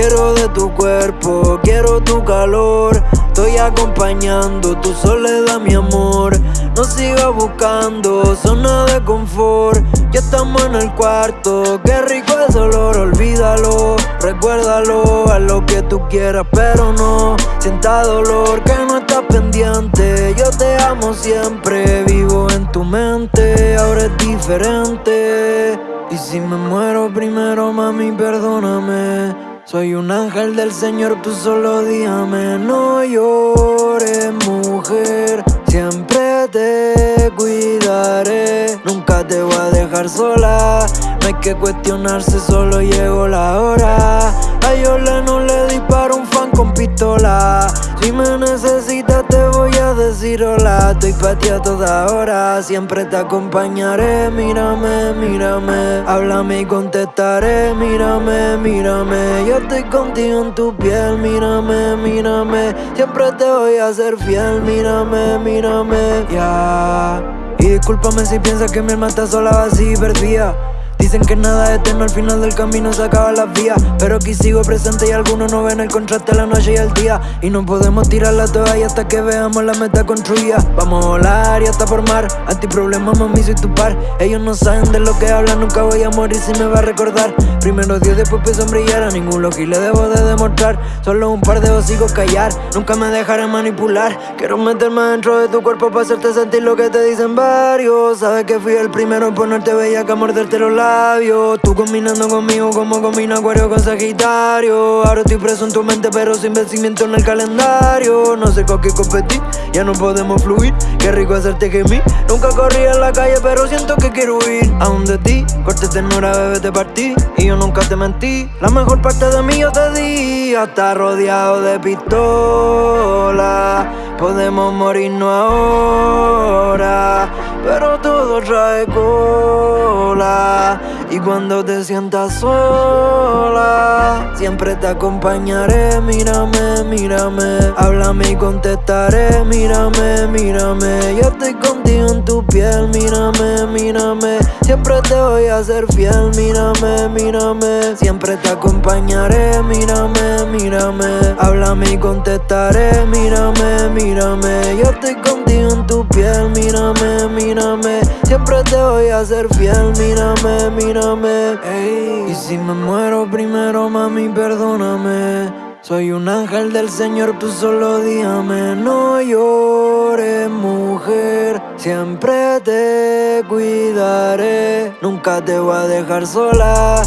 Quiero de tu cuerpo, quiero tu calor. Estoy acompañando tu soledad, mi amor. No sigas buscando zona de confort. Ya estamos en el cuarto, qué rico es olor, olvídalo. Recuérdalo, a lo que tú quieras, pero no sienta dolor que no estás pendiente. Yo te amo siempre, vivo en tu mente, ahora es diferente. Y si me muero primero, mami, perdóname. Soy un ángel del Señor, tú solo dígame, no llores, mujer. Siempre te cuidaré, nunca te voy a dejar sola. No hay que cuestionarse, solo llegó la hora. Estoy para ti a toda hora, siempre te acompañaré. Mírame, mírame, háblame y contestaré. Mírame, mírame, yo estoy contigo en tu piel. Mírame, mírame, siempre te voy a ser fiel. Mírame, mírame, ya. Y discúlpame si piensas que mi alma está sola, así perdida. Dicen que nada es eterno, al final del camino se acaban las vías. Pero aquí sigo presente y algunos no ven el contraste la noche y el día. Y no podemos tirar la toalla hasta que veamos la meta construida. Vamos a volar y hasta formar, antiproblema mami soy tu par. Ellos no saben de lo que hablan, nunca voy a morir si me va a recordar. Primero Dios, después pienso en brillar, a ningún y le debo de demostrar. Solo un par de hocicos callar, nunca me dejaré manipular. Quiero meterme dentro de tu cuerpo para hacerte sentir lo que te dicen varios. Sabes que fui el primero en ponerte bella que morderte los labios Tú combinando conmigo como combina Acuario con Sagitario. Ahora estoy preso en tu mente pero sin vencimiento en el calendario. No sé con qué competir, ya no podemos fluir. Qué rico hacerte que mí Nunca corrí en la calle pero siento que quiero ir Aún de ti, corte ternura bebé te partí. Y yo nunca te mentí. La mejor parte de mí yo te di. Hasta rodeado de pistola. Podemos morirnos ahora Pero todo trae y cuando te sientas sola, siempre te acompañaré. Mírame, mírame, háblame y contestaré. Mírame, mírame, yo estoy contigo piel. Mírame, mírame, siempre te voy a ser fiel. Mírame, mírame, siempre te acompañaré. Mírame, mírame, háblame y contestaré. Mírame, mírame, yo estoy contigo en tu piel. Mírame, mírame, siempre te voy a ser fiel. Mírame, mírame. Y si me muero primero, mami, perdóname. Soy un ángel del Señor, tú solo dígame. No llores, mujer. Siempre te cuidaré. Nunca te voy a dejar sola.